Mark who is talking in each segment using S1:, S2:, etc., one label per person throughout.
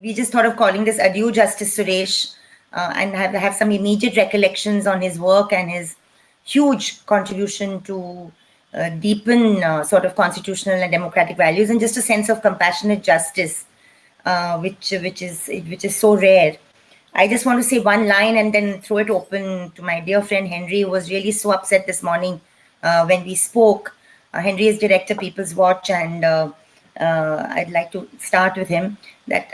S1: we just thought of calling this Adieu Justice Suresh uh, and have, have some immediate recollections on his work and his huge contribution to uh, deepen uh, sort of constitutional and democratic values and just a sense of compassionate justice, uh, which which is which is so rare. I just want to say one line and then throw it open to my dear friend Henry, who was really so upset this morning uh, when we spoke. Uh, Henry is director People's Watch, and I'd like to start with him. That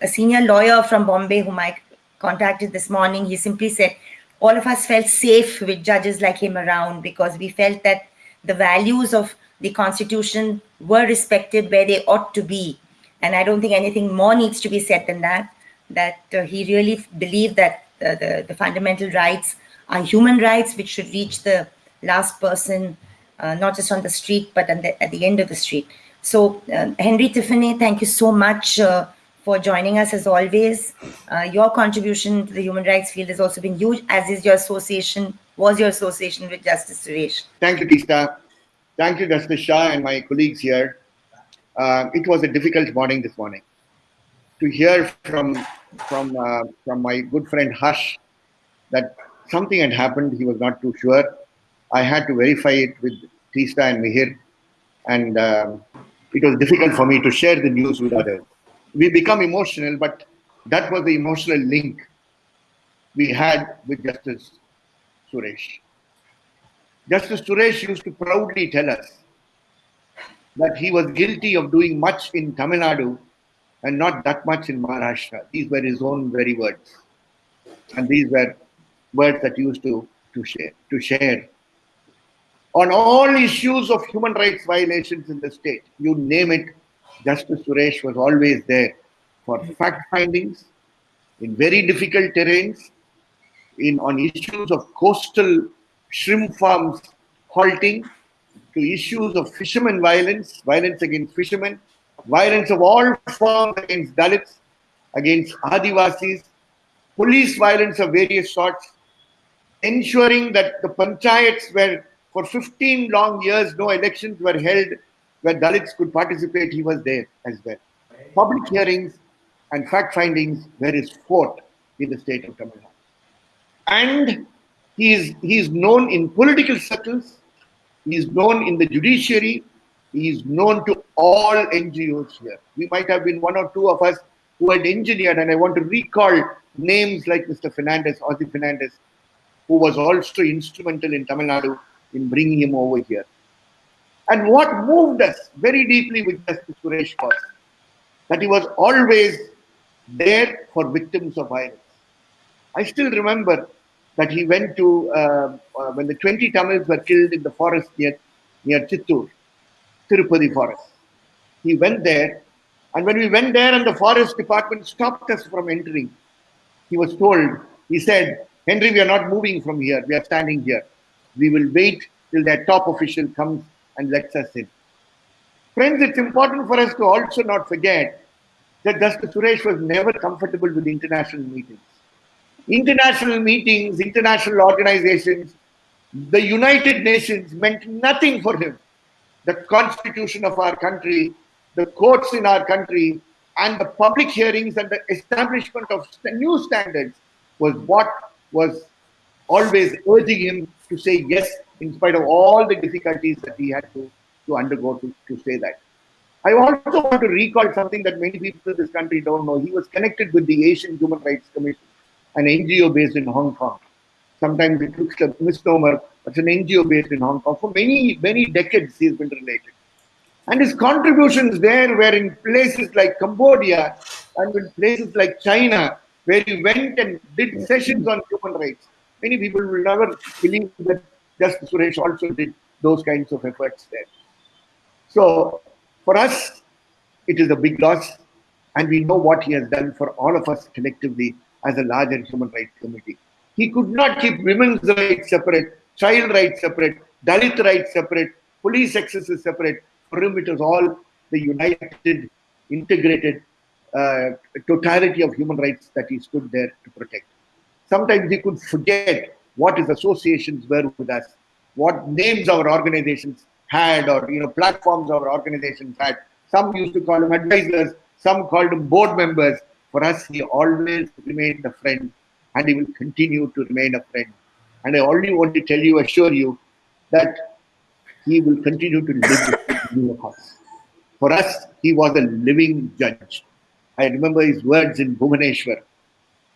S1: a senior lawyer from Bombay, whom I contacted this morning, he simply said, all of us felt safe with judges like him around because we felt that the values of the constitution were respected where they ought to be. And I don't think anything more needs to be said than that, that uh, he really believed that uh, the, the fundamental rights are human rights, which should reach the last person, uh, not just on the street, but the, at the end of the street. So uh, Henry Tiphagne, thank you so much uh, for joining us as always. Uh, your contribution to the human rights field has also been huge, as is your association, was your association with Justice Suresh.
S2: Thank you, Teesta. Thank you, Justice Shah and my colleagues here. Uh, it was a difficult morning this morning. To hear from from uh, from my good friend Hush that something had happened, he was not too sure. I had to verify it with Teesta and Mihir, and um, it was difficult for me to share the news with others we become emotional, but that was the emotional link we had with Justice Suresh. Justice Suresh used to proudly tell us that he was guilty of doing much in Tamil Nadu and not that much in Maharashtra. These were his own very words. And these were words that he used to, to share to share. On all issues of human rights violations in the state, you name it, Justice Suresh was always there for fact findings in very difficult terrains, in on issues of coastal shrimp farms halting, to issues of fishermen violence, violence against fishermen, violence of all forms against Dalits, against Adivasis, police violence of various sorts, ensuring that the panchayats were for 15 long years no elections were held where Dalits could participate, he was there as well. Public hearings and fact findings were his fort in the state of Tamil Nadu. And he is, he is known in political circles, he is known in the judiciary, he is known to all NGOs here. We might have been one or two of us who had engineered, and I want to recall names like Mr. Fernandez, Ozzy Fernandez, who was also instrumental in Tamil Nadu in bringing him over here. And what moved us very deeply with Justice Suresh was that he was always there for victims of violence. I still remember that he went to, uh, uh, when the 20 Tamils were killed in the forest near, near Chittur, Tirupati forest. He went there, and when we went there and the forest department stopped us from entering, he was told, he said, Henry, we are not moving from here, we are standing here. We will wait till that top official comes and lets us in. Friends, it's important for us to also not forget that Justice Suresh was never comfortable with international meetings. International meetings, international organizations, the United Nations meant nothing for him. The constitution of our country, the courts in our country, and the public hearings and the establishment of new standards was what was always urging him to say yes in spite of all the difficulties that he had to, to undergo to, to say that. I also want to recall something that many people in this country don't know. He was connected with the Asian Human Rights Commission, an NGO based in Hong Kong. Sometimes it looks like a misnomer, but it's an NGO based in Hong Kong. For many, many decades, he's been related. And his contributions there were in places like Cambodia and in places like China, where he went and did sessions on human rights. Many people will never believe that Justice Suresh also did those kinds of efforts there. So for us, it is a big loss, and we know what he has done for all of us collectively as a larger human rights committee. He could not keep women's rights separate, child rights separate, Dalit rights separate, police excesses separate. For him, it was all the united, integrated uh, totality of human rights that he stood there to protect. Sometimes he could forget what his associations were with us, what names our organizations had, or you know platforms our organizations had. Some used to call him advisors, some called him board members. For us, he always remained a friend and he will continue to remain a friend. And I only want to tell you, assure you, that he will continue to live with us. For us, he was a living judge. I remember his words in Bhubaneswar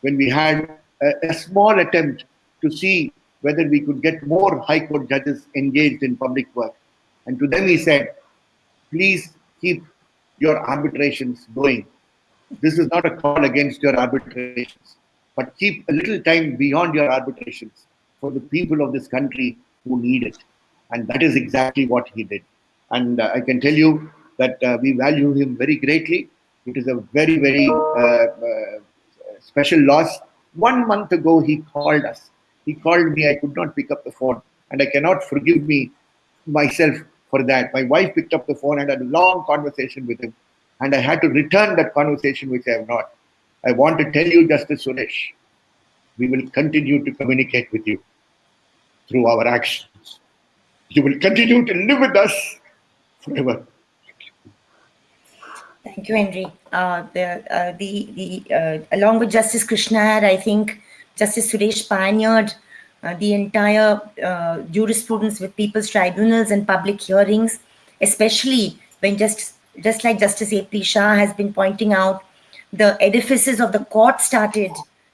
S2: when we had a, a small attempt to see whether we could get more High Court judges engaged in public work. And to them he said, please keep your arbitrations going. This is not a call against your arbitrations, but keep a little time beyond your arbitrations for the people of this country who need it. And that is exactly what he did. And uh, I can tell you that uh, we value him very greatly. It is a very, very uh, uh special loss. One month ago, he called us he called me, I could not pick up the phone. And I cannot forgive me myself for that. My wife picked up the phone and had a long conversation with him. And I had to return that conversation, which I have not. I want to tell you, Justice Suresh, we will continue to communicate with you through our actions. You will continue to live with us forever.
S1: Thank you, Henry. Uh, the, uh, the, the, uh, along with Justice Krishna, I think Justice Suresh pioneered uh, the entire uh, jurisprudence with people's tribunals and public hearings, especially when just, just like Justice A.P. Shah has been pointing out, the edifices of the court started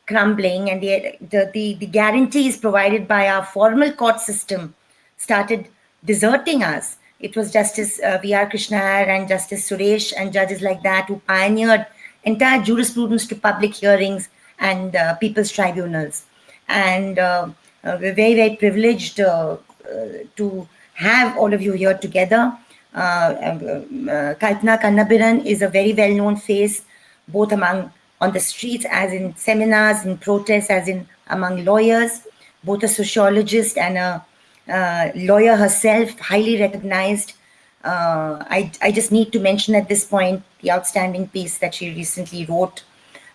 S1: crumbling and the, the, the, the guarantees provided by our formal court system started deserting us. It was Justice uh, V.R. Krishna and Justice Suresh and judges like that who pioneered entire jurisprudence to public hearings and uh, people's tribunals. And uh, uh, we're very, very privileged to have all of you here together. Kalpana Kannabiran is a very well-known face, both among on the streets, as in seminars, in protests, as in among lawyers, both a sociologist and a uh, lawyer herself, highly recognized. Uh, I, I just need to mention at this point the outstanding piece that she recently wrote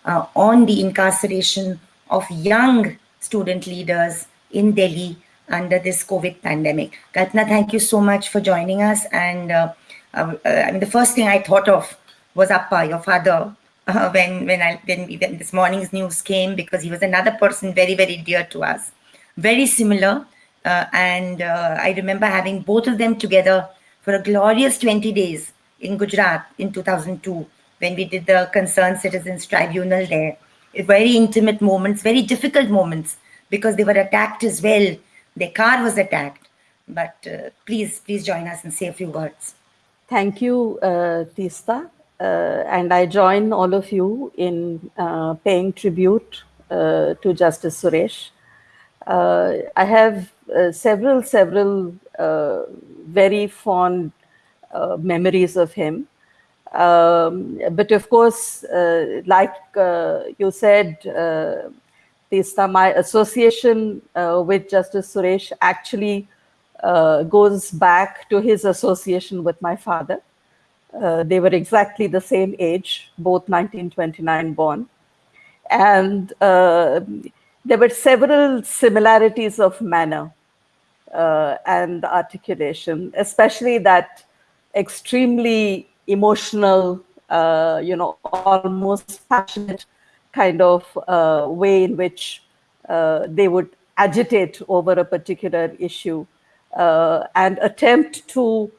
S1: uh, on the incarceration of young student leaders in Delhi under this COVID pandemic. Kalpana, thank you so much for joining us. And uh, uh, I mean, the first thing I thought of was Appa, your father, uh, when when I when, when this morning's news came, because he was another person very very dear to us, very similar. Uh, and uh, I remember having both of them together for a glorious 20 days in Gujarat in 2002 when we did the Concerned Citizens Tribunal there. Very intimate moments, very difficult moments because they were attacked as well. Their car was attacked. But uh, please, please join us and say a few words.
S3: Thank you, uh, Teesta. Uh, and I join all of you in uh, paying tribute uh, to Justice Suresh. Uh, I have uh, several, several very fond memories of him. Um, but of course, uh, like uh, you said, uh, Teesta, my association uh, with Justice Suresh actually uh, goes back to his association with my father. Uh, they were exactly the same age, both 1929 born. And there were several similarities of manner and articulation, especially that extremely emotional, uh, you know, almost passionate kind of uh, way in which uh, they would agitate over a particular issue uh, and attempt to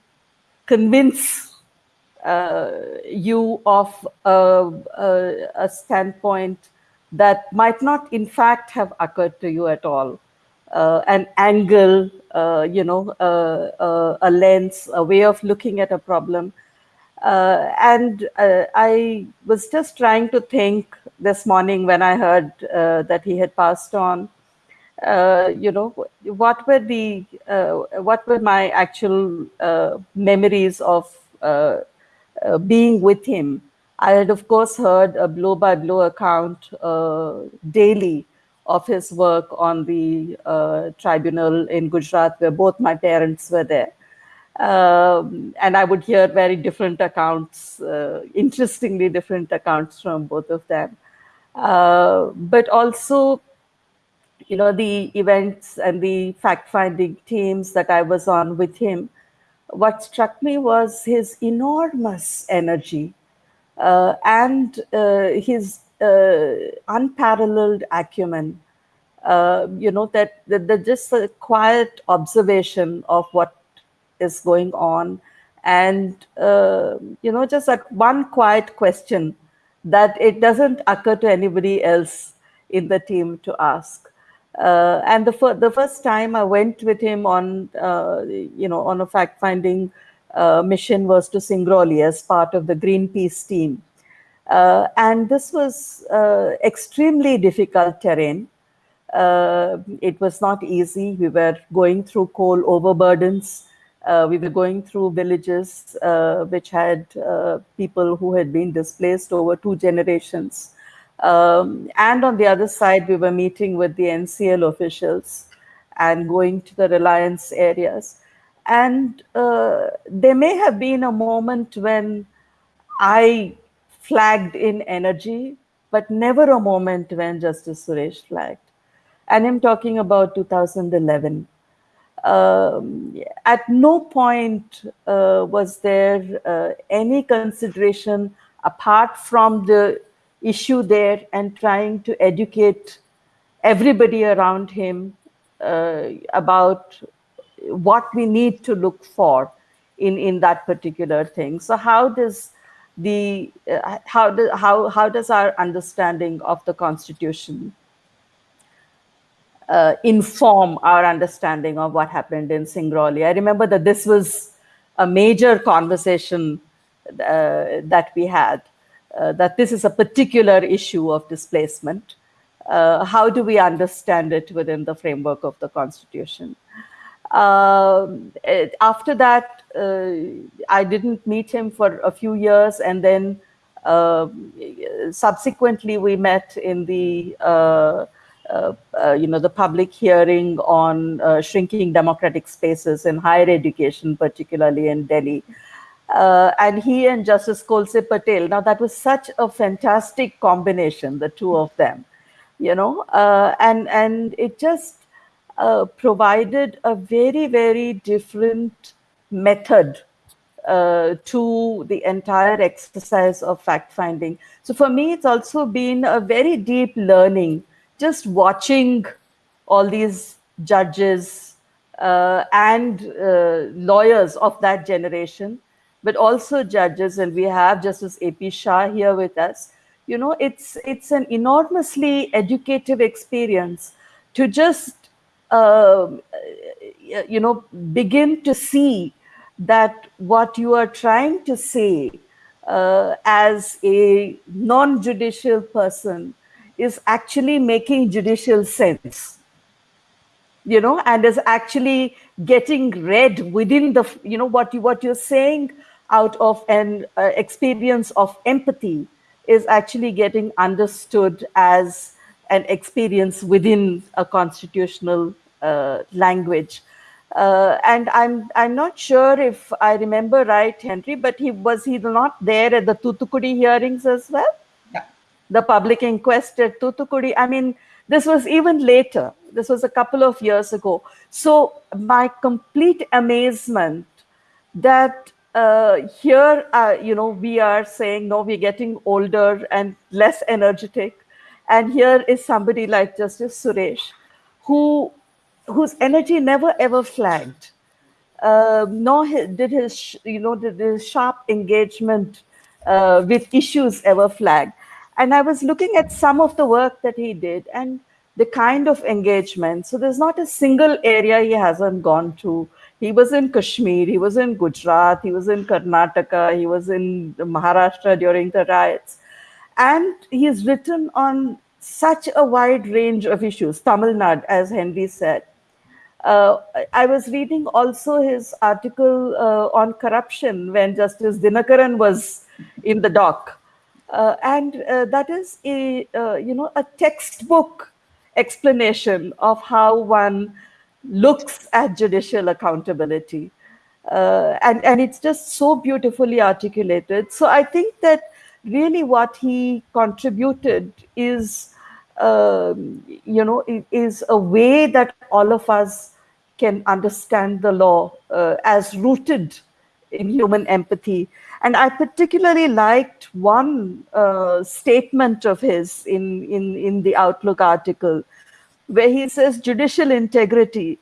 S3: convince uh, you of a, a, a, standpoint that might not in fact have occurred to you at all. Uh, an angle, you know, a lens, a way of looking at a problem uh, and uh, I was just trying to think this morning when I heard uh, that he had passed on. Uh, you know, what were the uh, what were my actual uh, memories of being with him? I had, of course, heard a blow by blow account daily of his work on the tribunal in Gujarat, where both my parents were there. Um, and I would hear very different accounts, uh, interestingly different accounts from both of them. Uh, but also, you know, the events and the fact-finding teams that I was on with him, what struck me was his enormous energy uh, and uh, his uh, unparalleled acumen. Uh, you know that, that, that just a quiet observation of what is going on, and uh, you know just that one quiet question that it doesn't occur to anybody else in the team to ask. Uh, and the, fir the first time I went with him on, uh, you know, on a fact-finding uh, mission was to Singrauli as part of the Greenpeace team. Uh, and this was uh, extremely difficult terrain. It was not easy. We were going through coal overburdens. We were going through villages which had people who had been displaced over two generations. Um, and on the other side, we were meeting with the NCL officials and going to the Reliance areas. And uh, there may have been a moment when I flagged in energy, but never a moment when Justice Suresh flagged. And I'm talking about 2011. Um, at no point uh, was there uh, any consideration apart from the issue there and trying to educate everybody around him uh, about what we need to look for in in that particular thing. So how does the uh, how do, how how does our understanding of the constitution uh, inform our understanding of what happened in Singrauli? I remember that this was a major conversation uh, that we had, uh, that this is a particular issue of displacement. Uh, how do we understand it within the framework of the constitution? Um, after that, uh, I didn't meet him for a few years, and then uh, subsequently we met in the uh you know the public hearing on uh, shrinking democratic spaces in higher education, particularly in Delhi. and he and Justice Kolse Patil. Now that was such a fantastic combination, the two of them, you know, and and it just uh, provided a very, very different method uh, to the entire exercise of fact finding. So for me, it's also been a very deep learning, just watching all these judges uh, and uh, lawyers of that generation, but also judges, and we have Justice A.P. Shah here with us. You know, it's it's an enormously educative experience to just uh, you know, begin to see that what you are trying to say uh, as a non-judicial person is actually making judicial sense you know and is actually getting read within the you know what you what you're saying out of an uh, experience of empathy is actually getting understood as an experience within a constitutional uh, language. Uh, and I'm I'm not sure if I remember right, Henry, but he was he not there at the Thuthukudi hearings as well? The public inquest at Thuthukudi. I mean, this was even later. This was a couple of years ago. So my complete amazement that uh, here, uh, you know, we are saying, no, we're getting older and less energetic. And here is somebody like Justice Suresh, who whose energy never ever flagged, uh, nor did his you know did his sharp engagement uh, with issues ever flag. And I was looking at some of the work that he did and the kind of engagement. So there's not a single area he hasn't gone to. He was in Kashmir, he was in Gujarat, he was in Karnataka, he was in Maharashtra during the riots and he's written on such a wide range of issues, Tamil Nadu, as Henry said. Uh, I was reading also his article uh, on corruption when Justice Dinakaran was in the dock. Uh, and uh, that is a, uh, you know, a textbook explanation of how one looks at judicial accountability. Uh, and, and it's just so beautifully articulated. So I think that really what he contributed is um, you know is a way that all of us can understand the law uh, as rooted human empathy. And I particularly liked one uh, statement of his in, in, in the Outlook article, where he says judicial integrity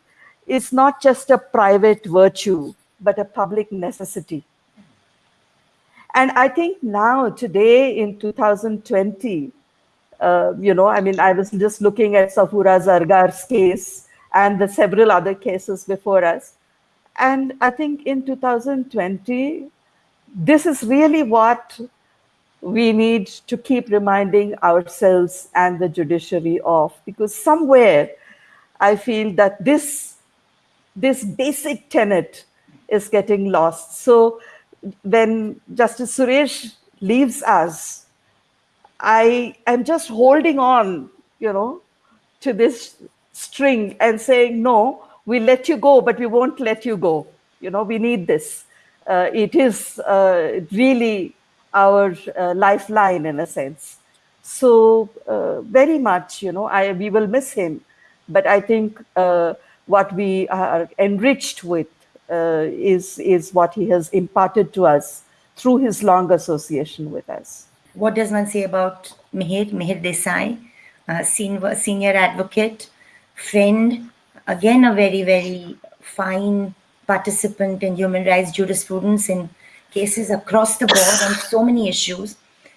S3: is not just a private virtue, but a public necessity. And I think now, today in 2020, uh, you know, I mean, I was just looking at Safura Zargar's case and the several other cases before us. And I think in 2020, this is really what we need to keep reminding ourselves and the judiciary of, because somewhere I feel that this, this basic tenet is getting lost. So when Justice Suresh leaves us, I am just holding on, you know, to this string and saying, no, we let you go, but we won't let you go. You know, we need this. Uh, it is uh, really our uh, lifeline in a sense. So uh, very much, you know, I we will miss him, but I think uh, what we are enriched with uh, is is what he has imparted to us through his long association with us.
S1: What does one say about Mihir, Mihir Desai, senior, senior advocate, friend, again a very, very fine participant in human rights jurisprudence in cases across the board on so many issues.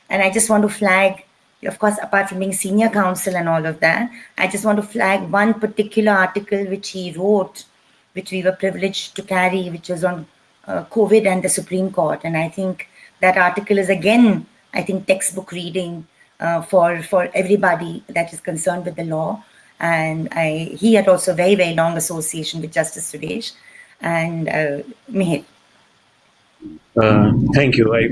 S1: And I just want to flag, of course, apart from being senior counsel and all of that, I just want to flag one particular article which he wrote, which we were privileged to carry, which was on uh, COVID and the Supreme Court. And I think that article is again, I think, textbook reading uh, for, for everybody that is concerned with the law. And I, he had also very, very long association with Justice Suresh and uh, Mihir.
S4: Uh, thank you. I,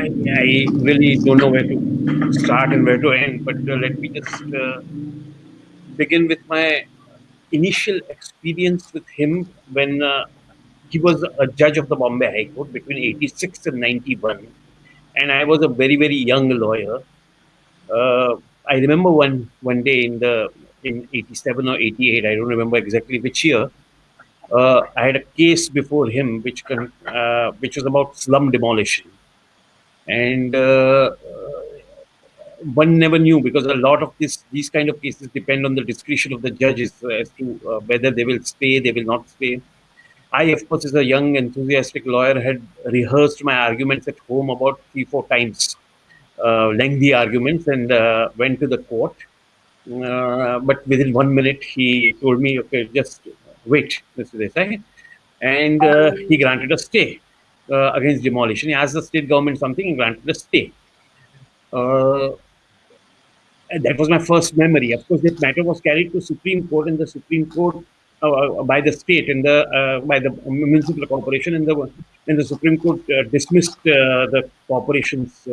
S4: I, I, really don't know where to start and where to end, but uh, let me just uh, begin with my initial experience with him when uh, he was a judge of the Bombay High Court between 86 and 91. And I was a very, very young lawyer. I remember one one day in the in 87 or 88, I don't remember exactly which year, uh, I had a case before him which uh, which was about slum demolition, and uh, one never knew because a lot of this these kind of cases depend on the discretion of the judges as to uh, whether they will stay, they will not stay. I, of course, as a young enthusiastic lawyer, had rehearsed my arguments at home about three, four times, lengthy arguments, and uh, went to the court. but within one minute, he told me, "Okay, just wait, Mr. Desai. And uh, he granted a stay uh, against demolition. He asked the state government something, he granted a stay. Uh, that was my first memory. Of course, that matter was carried to Supreme Court, and the Supreme Court uh, uh, by the state and the uh, by the municipal corporation, and the and the Supreme Court dismissed the corporation's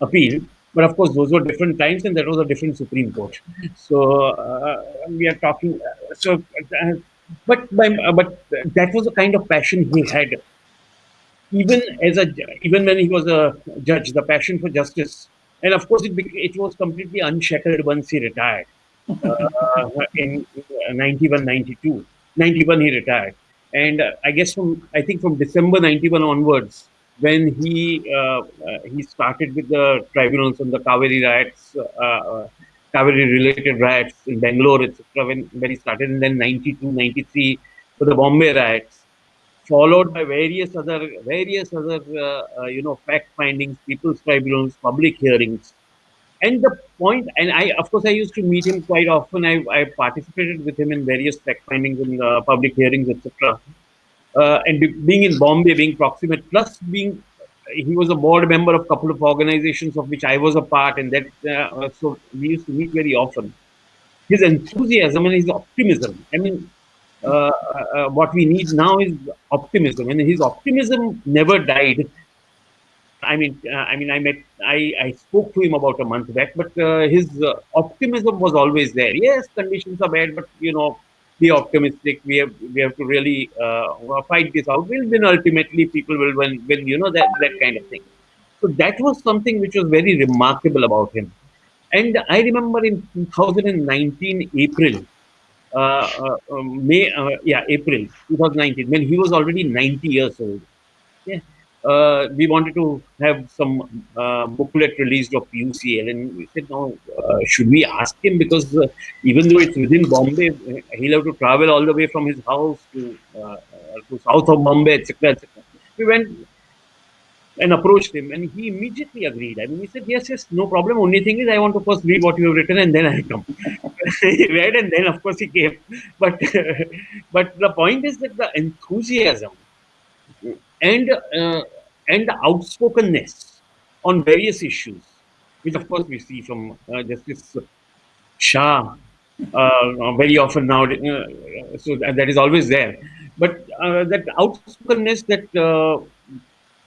S4: appeal. But of course, those were different times, and that was a different Supreme Court. So we are talking. So but by, uh, but that was the kind of passion he had. Even as a even when he was a judge, the passion for justice, and of course it it was completely unshackled once he retired uh, in 91, 92. 91 he retired, and uh, I guess from I think from December 91 onwards, when he uh, uh, he started with the tribunals on the Kaveri riots, uh, Kaveri related riots in Bangalore, etc., when, when he started, and then 92, 93 for the Bombay riots, followed by various other, various other, you know, fact findings, people's tribunals, public hearings. And the point, and I, of course, I used to meet him quite often. I, I participated with him in various fact findings and uh, public hearings, etc. Uh, and being in Bombay, being proximate, plus being he was a board member of a couple of organizations of which I was a part, and that uh, so we used to meet very often. His enthusiasm and his optimism. I mean, uh, uh, what we need now is optimism, and his optimism never died. I mean, uh, I mean, I met, I, I spoke to him about a month back, but uh, his optimism was always there. Yes, conditions are bad, but you know, be optimistic. We have we have to really uh, fight this out. We'll win ultimately. People will win. Win. You know that that kind of thing. So that was something which was very remarkable about him. And I remember in 2019 April, uh, uh, May, uh, yeah, April 2019, when he was already 90 years old. Yeah. Uh, we wanted to have some uh, booklet released of UCL, and we said, no, uh, should we ask him? Because uh, even though it's within Bombay, he'll have to travel all the way from his house to, uh, to south of Bombay, etc. etc. We went and approached him, and he immediately agreed. I mean, he said, "Yes, yes, no problem. Only thing is, I want to first read what you have written, and then I'll come." he read, and then of course he came. But but the point is that the enthusiasm and uh, and outspokenness on various issues, which of course we see from uh, Justice Shah uh, very often now. Uh, so that is always there. But uh, that outspokenness, that uh,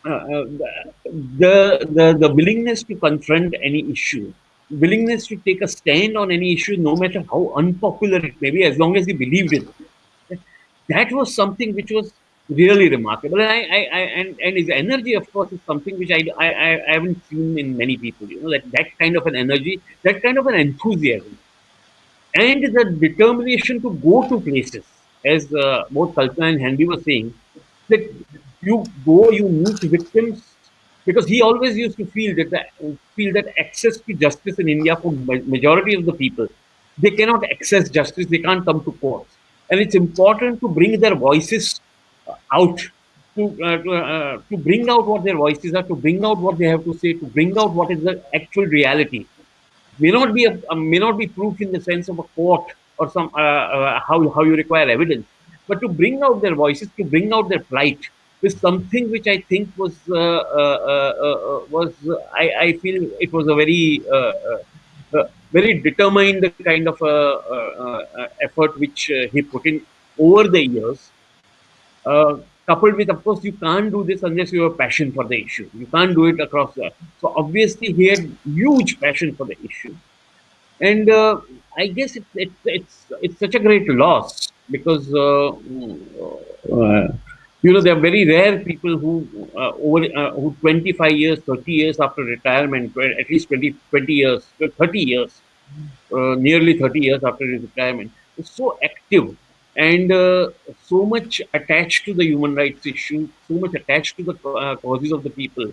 S4: the, the the willingness to confront any issue, willingness to take a stand on any issue, no matter how unpopular it may be, as long as he believed in it. That was something which was really remarkable. And I, I, I, and, and his energy, of course, is something which I, I, I haven't seen in many people. You know, that that kind of an energy, that kind of an enthusiasm, and the determination to go to places, as uh, both Kalpana and Henry were saying, that you go, you meet victims, because he always used to feel that the, feel that access to justice in India for majority of the people, they cannot access justice, they can't come to courts, and it's important to bring their voices out to uh, to, uh, to bring out what their voices are, to bring out what they have to say, to bring out what is the actual reality. May not be a, uh, may not be proof in the sense of a court or some uh, uh, how how you require evidence, but to bring out their voices, to bring out their plight, is something which I think was uh, was I, I feel it was a very very determined kind of effort which he put in over the years uh, coupled with, of course, you can't do this unless you have passion for the issue. You can't do it across the. So obviously, he had huge passion for the issue, and uh, I guess it's it, it's it's such a great loss because uh, uh you know there are very rare people who uh, over who 25 years, 30 years after retirement, at least 20, 20 years, 30 years, nearly 30 years after retirement, is so active and uh, so much attached to the human rights issue, so much attached to the uh, causes of the people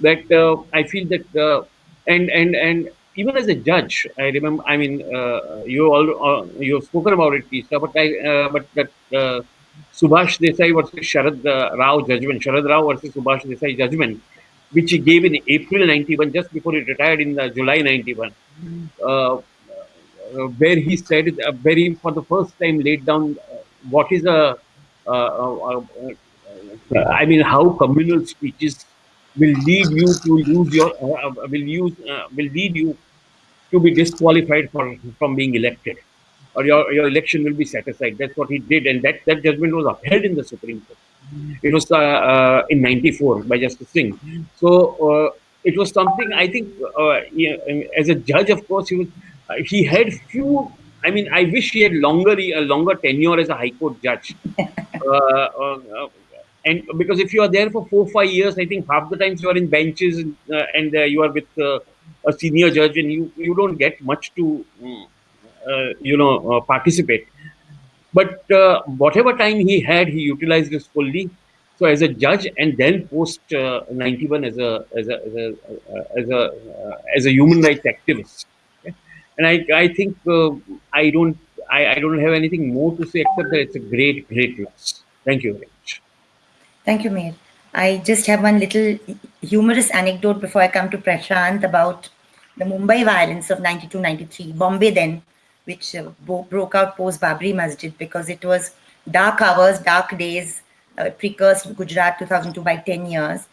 S4: that uh, I feel that uh, and and and even as a judge, I remember. I mean, uh, you all uh, you have spoken about it, Lisa, but I but that Subhash Desai versus Sharad Rao judgment, Sharad Rao versus Subhash Desai judgment, which he gave in April 91, just before he retired in July 91 uh, where he said uh, very for the first time laid down uh, what is a I mean how communal speeches will lead you to use your will use will lead you to be disqualified for, from being elected or your, your election will be set aside. That's what he did. And that, that judgment was upheld in the Supreme Court. It was uh, uh, in 94 by Justice Singh. So uh, it was something I think as a judge, of course, he was uh, he had few. I mean, I wish he had longer a longer tenure as a High Court judge. Uh, uh, and because if you are there for four five years, I think half the times you are in benches and you are with a senior judge, and you you don't get much to you know participate. But uh, whatever time he had, he utilized this fully. So as a judge, and then post uh, 91 as a as a as a as a, uh, as a human rights activist and I, I think uh, I don't I, I don't have anything more to say except that it's a great, great loss. Thank you very much.
S1: Thank you, Mir. I just have one little humorous anecdote before I come to Prashant about the Mumbai violence of 92-93, Bombay then, which uh, broke out post Babri Masjid because it was dark hours, dark days, uh, precursed Gujarat 2002 by 10 years.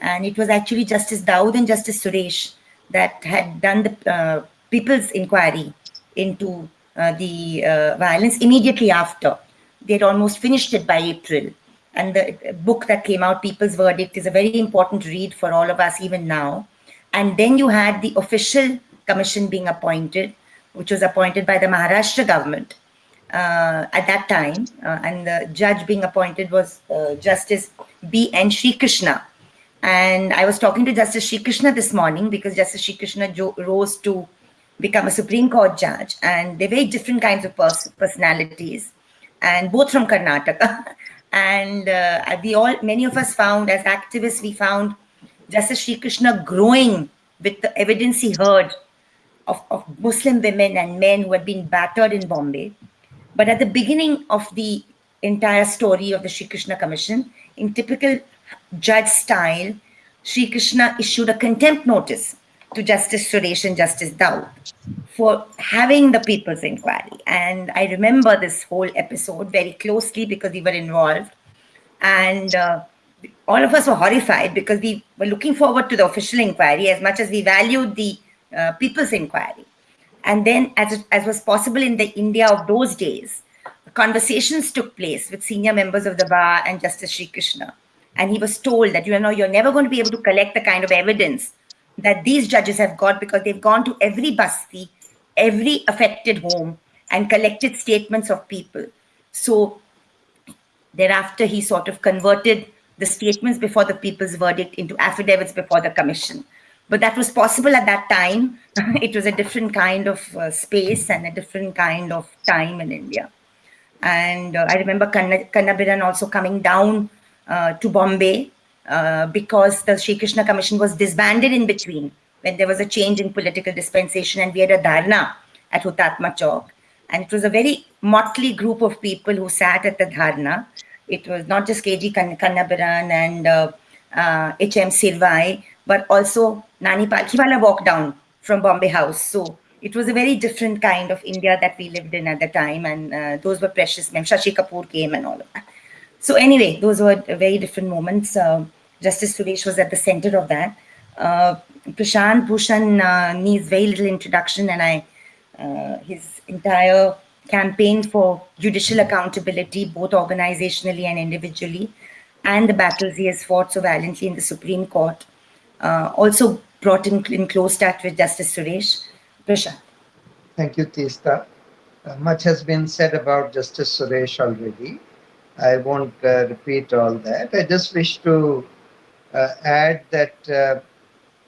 S1: And it was actually Justice Daud and Justice Suresh that had done the uh, people's inquiry into uh, the uh, violence immediately after. They had almost finished it by April. And the book that came out, People's Verdict, is a very important read for all of us even now. And then you had the official commission being appointed, which was appointed by the Maharashtra government uh, at that time. Uh, and the judge being appointed was uh, Justice B. N. Sri Krishna. And I was talking to Justice Sri Krishna this morning because Justice Sri Krishna rose to become a Supreme Court judge, and they're very different kinds of pers personalities, and both from Karnataka. And uh, we all, many of us found, as activists, we found Justice Sri Krishna growing with the evidence he heard of, of Muslim women and men who had been battered in Bombay. But at the beginning of the entire story of the Sri Krishna Commission, in typical judge style, Sri Krishna issued a contempt notice to Justice Suresh and Justice Daud for having the People's Inquiry. And I remember this whole episode very closely because we were involved. And uh, all of us were horrified because we were looking forward to the official inquiry as much as we valued the uh, People's Inquiry. And then, as, as was possible in the India of those days, conversations took place with senior members of the bar and Justice Sri Krishna. And he was told that, you know, you're never going to be able to collect the kind of evidence that these judges have got because they've gone to every basti, every affected home and collected statements of people. So thereafter, he sort of converted the statements before the people's verdict into affidavits before the commission. But that was possible at that time. it was a different kind of uh, space and a different kind of time in India. And uh, I remember Kannabiran also coming down uh, to Bombay uh, because the Sri Krishna Commission was disbanded in between when there was a change in political dispensation and we had a dharna at Hutatma Chowk. And it was a very motley group of people who sat at the dharna. It was not just KG Kannabiran and uh, uh, HM Seervai, but also Nani Palkhiwala walked down from Bombay House. So it was a very different kind of India that we lived in at the time. And uh, those were precious. Shashi Kapoor came and all of that. So anyway, those were very different moments. Uh, Justice Suresh was at the center of that. Uh, Prashant Bhushan uh, needs very little introduction, and I, uh, his entire campaign for judicial accountability, both organizationally and individually, and the battles he has fought so valiantly in the Supreme Court, uh, also brought in, in close touch with Justice Suresh. Prashant.
S5: Thank you, Teesta. Uh, much has been said about Justice Suresh already. I won't uh, repeat all that. I just wish to add that uh,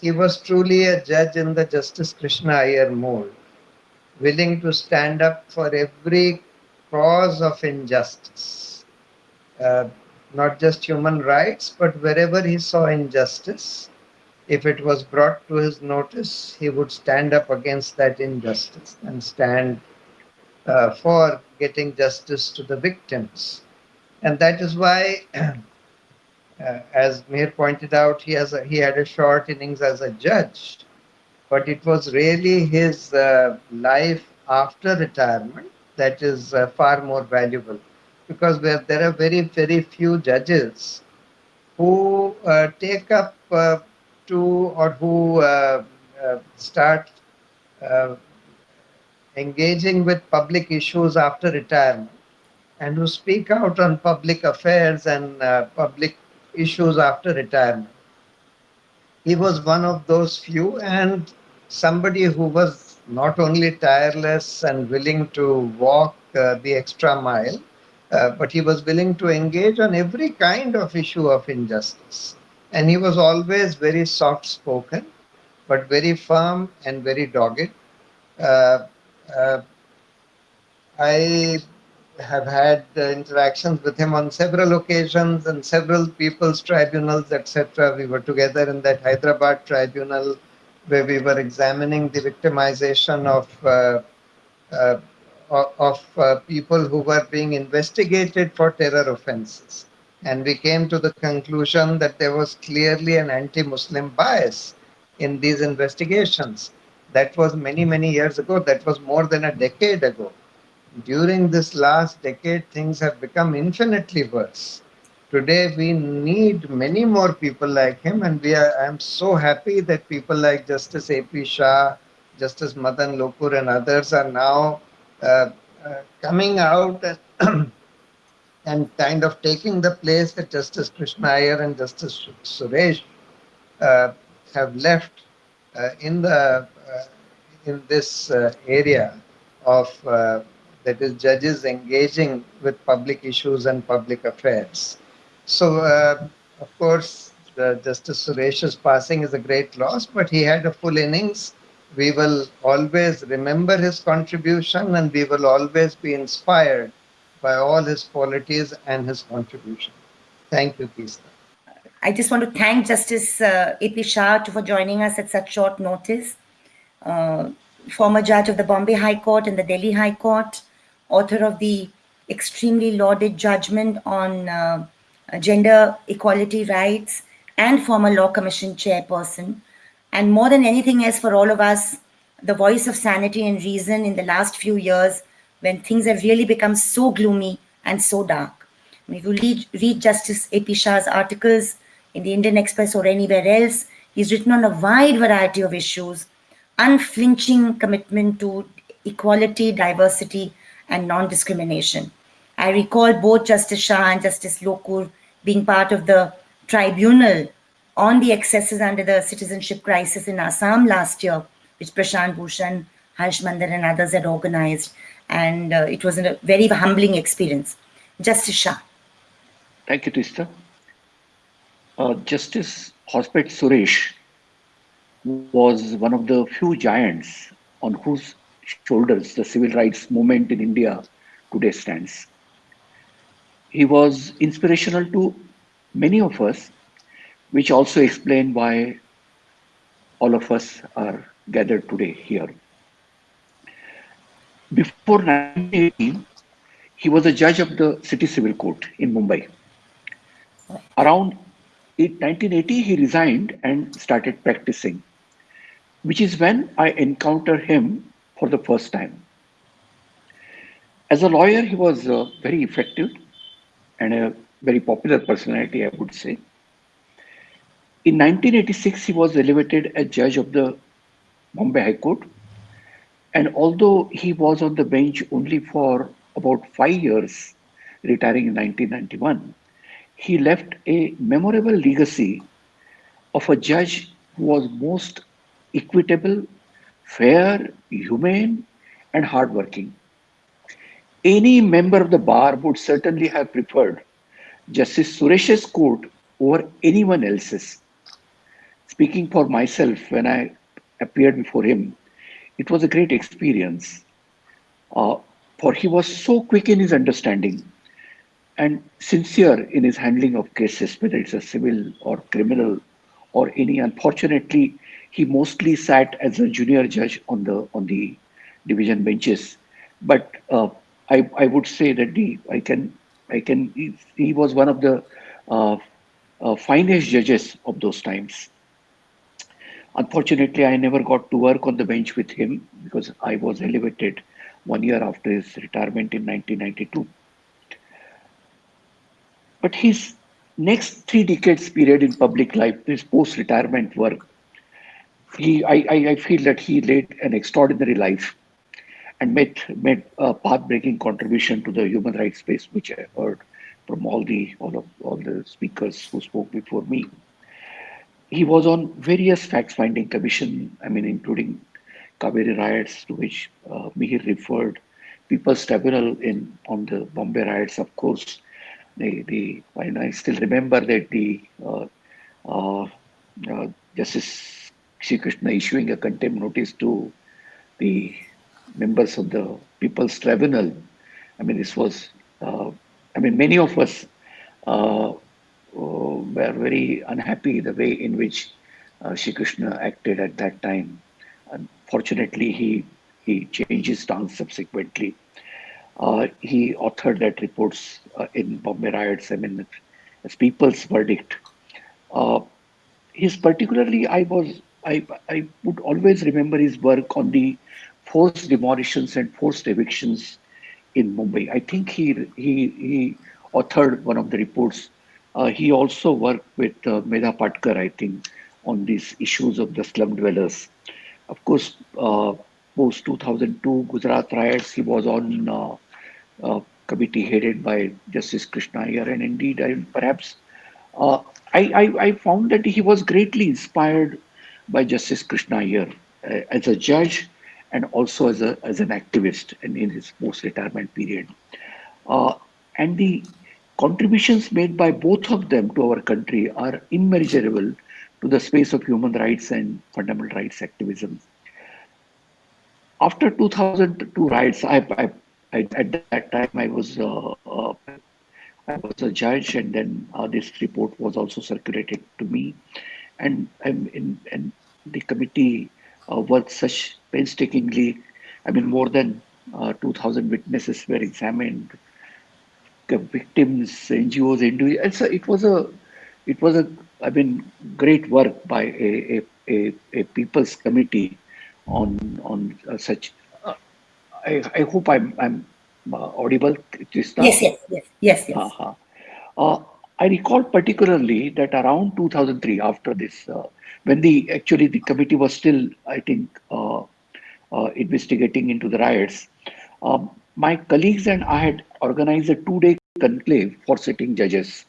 S5: he was truly a judge in the Justice Krishna Iyer mold, willing to stand up for every cause of injustice, uh, not just human rights, but wherever he saw injustice, if it was brought to his notice, he would stand up against that injustice and stand uh, for getting justice to the victims. And that is why Uh, as Mihir pointed out, he has a, he had a short innings as a judge, but it was really his uh, life after retirement that is uh, far more valuable, because there, there are very very few judges who uh, take up uh, to or who uh, start engaging with public issues after retirement and who speak out on public affairs and public issues after retirement. He was one of those few and somebody who was not only tireless and willing to walk uh, the extra mile, uh, but he was willing to engage on every kind of issue of injustice. And he was always very soft spoken, but very firm and very dogged. Uh, uh I have had uh, interactions with him on several occasions and several people's tribunals, etc. We were together in that Hyderabad tribunal where we were examining the victimization of uh, uh, of uh, people who were being investigated for terror offenses. And we came to the conclusion that there was clearly an anti-Muslim bias in these investigations. That was many, many years ago. That was more than a decade ago during this last decade, things have become infinitely worse. Today, we need many more people like him, and we are. I am so happy that people like Justice A.P. Shah, Justice Madan Lokur, and others are now uh, uh, coming out and, and kind of taking the place that Justice Krishna Iyer and Justice Suresh uh, have left uh, in the uh, in this uh, area of that is judges engaging with public issues and public affairs. So, uh, of course, Justice Suresh's passing is a great loss, but he had a full innings. We will always remember his contribution and we will always be inspired by all his qualities and his contribution. Thank you, Teesta.
S1: I just want to thank Justice uh, A.P. Shah for joining us at such short notice. Uh, former judge of the Bombay High Court and the Delhi High Court, author of the extremely lauded judgment on uh, gender equality rights, and former Law Commission chairperson. And more than anything else, for all of us, the voice of sanity and reason in the last few years when things have really become so gloomy and so dark. If you read, read Justice A.P. Shah's articles in the Indian Express or anywhere else, he's written on a wide variety of issues, unflinching commitment to equality, diversity, and non-discrimination. I recall both Justice Shah and Justice Lokur being part of the tribunal on the excesses under the citizenship crisis in Assam last year, which Prashant Bhushan, Harsh Mander and others had organized. And uh, it was a very humbling experience. Justice Shah.
S6: Thank you, Teesta. Uh, Justice Hosbet Suresh was one of the few giants on whose shoulders the civil rights movement in India today stands. He was inspirational to many of us, which also explain why all of us are gathered today here. Before 1980, he was a judge of the City Civil Court in Mumbai. Around 1980, he resigned and started practicing, which is when I encountered him for the first time. As a lawyer, he was uh, very effective and a very popular personality, I would say. In 1986, he was elevated as judge of the Bombay High Court. And although he was on the bench only for about five years, retiring in 1991, he left a memorable legacy of a judge who was most equitable, fair, humane, and hardworking. Any member of the bar would certainly have preferred Justice Suresh's court over anyone else's. Speaking for myself, when I appeared before him, it was a great experience. Uh, for he was so quick in his understanding and sincere in his handling of cases, whether it's a civil or criminal or any. Unfortunately, he mostly sat as a junior judge on the on the division benches. But uh, I, I would say that the I can I can he, he was one of the uh, uh, finest judges of those times. Unfortunately, I never got to work on the bench with him because I was elevated one year after his retirement in 1992. But his next three decades period in public life, his post-retirement work, he, I, I, I feel that he led an extraordinary life and made made a path-breaking contribution to the human rights space, which I heard from all the all of all the speakers who spoke before me. He was on various fact-finding commission, I mean, including Kaveri riots, to which uh, Mihir referred, People's Tribunal in on the Bombay riots, of course. The the and I still remember that the uh, uh, uh Justice Srikrishna issuing a contempt notice to the members of the People's Tribunal. I mean, this was, uh, I mean, many of us uh, uh, were very unhappy the way in which uh, Srikrishna acted at that time. Unfortunately, he, he changed his stance subsequently. Uh, he authored that reports uh, in Bombay riots, I mean, as People's Verdict. Uh, his particularly, I was, I, I would always remember his work on the forced demolitions and forced evictions in Mumbai. I think he he he authored one of the reports. Uh, he also worked with uh, Medha Patkar, I think, on these issues of the slum dwellers. Of course, uh, post 2002 Gujarat riots, he was on uh, uh, committee headed by Justice Krishna Iyer, and indeed, I, perhaps uh, I, I, I found that he was greatly inspired by Justice Krishna Iyer uh, as a judge and also as, a, as an activist and in his post-retirement period. Uh, and the contributions made by both of them to our country are immeasurable to the space of human rights and fundamental rights activism. After 2002 riots, I, I, I, at that time I was uh, uh, I was a judge, and then uh, this report was also circulated to me, and in and the committee uh, worked such painstakingly. I mean, more than uh, 2,000 witnesses were examined, the victims, NGOs, individuals. So it was a it was a I mean great work by a a, a, a people's committee on on uh, such. Uh, I, I hope I'm I'm uh, audible. Teesta?
S1: Yes, yes, yes, yes, yes.
S6: Uh-huh. I recall particularly that around 2003, after this, uh, when the actually the committee was still, I think, uh, uh, investigating into the riots, um, my colleagues and I had organized a two-day conclave for sitting judges,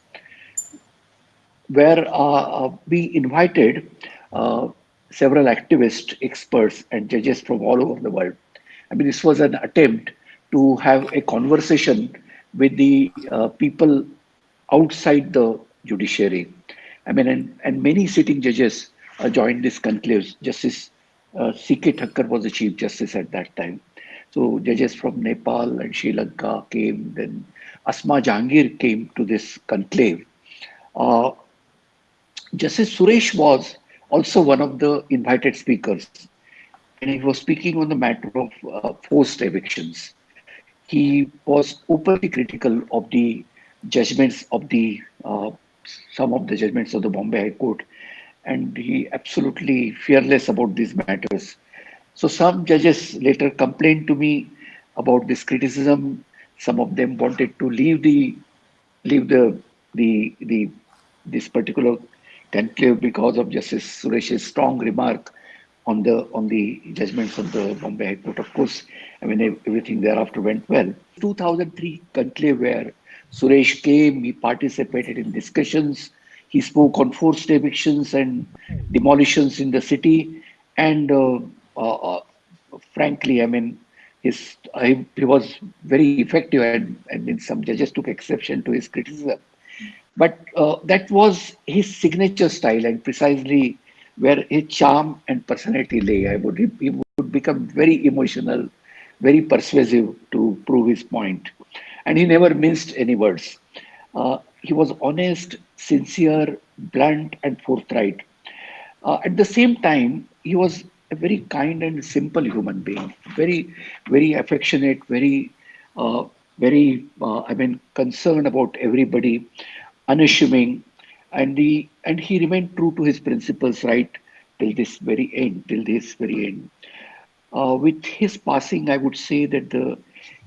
S6: where uh, uh, we invited uh, several activists, experts, and judges from all over the world. I mean, this was an attempt to have a conversation with the people outside the judiciary. I mean, and, and many sitting judges uh, joined this conclave. Justice uh, C.K. Thakker was the Chief Justice at that time. So judges from Nepal and Sri Lanka came, then Asma Jahangir came to this conclave. Uh, Justice Suresh was also one of the invited speakers, and he was speaking on the matter of uh, forced evictions. He was openly critical of the judgments of the uh, some of the judgments of the Bombay High Court, and he absolutely fearless about these matters. So some judges later complained to me about this criticism. Some of them wanted to leave the leave the the the this particular conclave because of Justice Suresh's strong remark on the on the judgments of the Bombay High Court. Of course, I mean everything thereafter went well. 2003 conclave where Suresh came, he participated in discussions, he spoke on forced evictions and demolitions in the city, and uh, uh, uh, frankly, I mean, his he, was very effective, and, and some judges took exception to his criticism. But uh, that was his signature style, and precisely where his charm and personality lay. I would he would become very emotional, very persuasive to prove his point, and he never minced any words. Uh, he was honest, sincere, blunt, and forthright. Uh, at the same time, he was a very kind and simple human being, very, very affectionate, very, uh, very, uh, I mean, concerned about everybody, unassuming, and he and he remained true to his principles right till this very end, till this very end. Uh, with his passing, I would say that the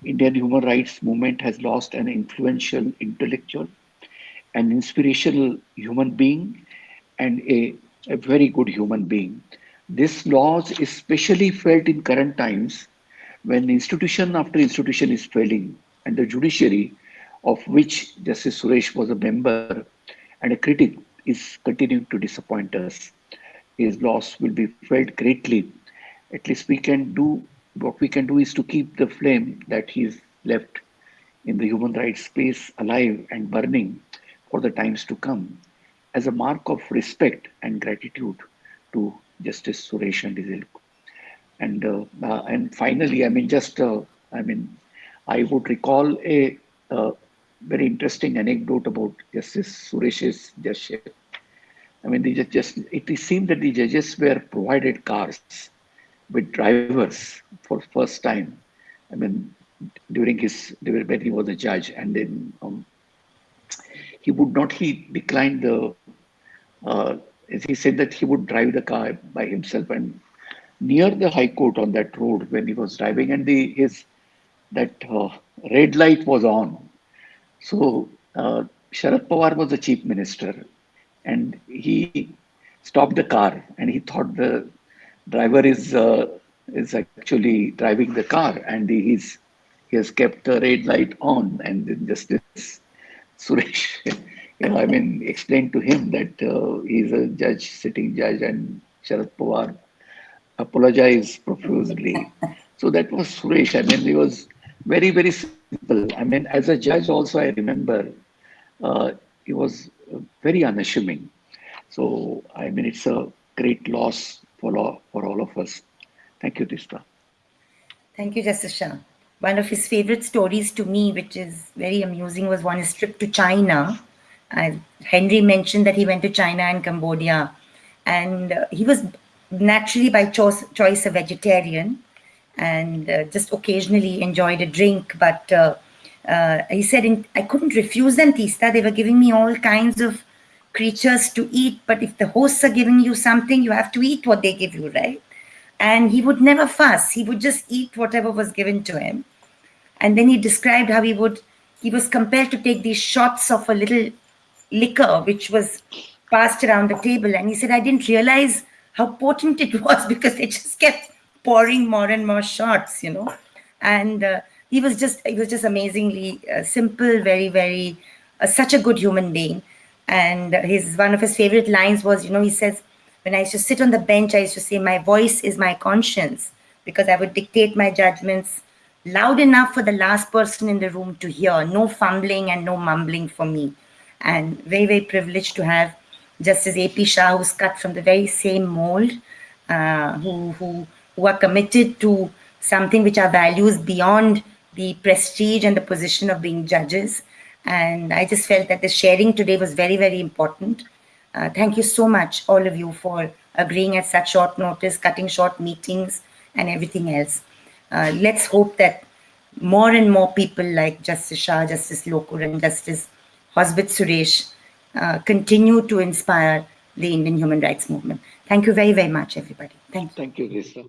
S6: Indian human rights movement has lost an influential intellectual, an inspirational human being, and a, a very good human being. This loss is especially felt in current times when institution after institution is failing and the judiciary, of which Justice Suresh was a member and a critic, is continuing to disappoint us. His loss will be felt greatly. At least we can do what we can do is to keep the flame that he's left in the human rights space alive and burning for the times to come as a mark of respect and gratitude to Justice Suresh and his ilk. And uh, uh, and finally, I mean, just uh, I mean, I would recall a, very interesting anecdote about Justice Suresh's judgeship. I mean, they just it seemed that the judges were provided cars with drivers for first time. I mean, during his when he was a judge, and then um, he would not he declined the uh, he said that he would drive the car by himself and near the high court on that road when he was driving and the his that uh, red light was on so uh, Sharad Pawar was the chief minister and he stopped the car and he thought the driver is uh, is actually driving the car and he he has kept the red light on and then justice Suresh you know, I mean, explained to him that uh, he's a judge, sitting judge, and Sharad Pawar apologized profusely. So that was Suresh. I mean, he was very, very simple. I mean, as a judge, also, I remember uh, he was very unassuming. So, I mean, it's a great loss for all, for all of us. Thank you, Teesta.
S1: Thank you, Justice Shah. one of his favorite stories to me, which is very amusing, was one his trip to China. Uh, Henry mentioned that he went to China and Cambodia, and uh, he was naturally by choice, choice a vegetarian and uh, just occasionally enjoyed a drink. But uh, uh, he said, in, I couldn't refuse them, Teesta. They were giving me all kinds of creatures to eat. But if the hosts are giving you something, you have to eat what they give you, right? And he would never fuss. He would just eat whatever was given to him. And then he described how he would, he was compelled to take these shots of a little liquor, which was passed around the table. And he said, I didn't realize how potent it was because they just kept pouring more and more shots, you know. And uh, he was just, he was just amazingly uh, simple, very, very, uh, such a good human being. And his one of his favorite lines was, you know, he says, when I used to sit on the bench, I used to say, my voice is my conscience, because I would dictate my judgments loud enough for the last person in the room to hear, no fumbling and no mumbling for me. And very, very privileged to have Justice A.P. Shah, who's cut from the very same mold, uh, who, who, who are committed to something which are values beyond the prestige and the position of being judges. And I just felt that the sharing today was very, very important. Uh, thank you so much, all of you, for agreeing at such short notice, cutting short meetings, and everything else. Uh, let's hope that more and more people like Justice Shah, Justice Lokur, and Justice Hosbet Suresh uh, continue to inspire the Indian human rights movement. Thank you very, very much, everybody. Thank you.
S6: Thank you, Lisa.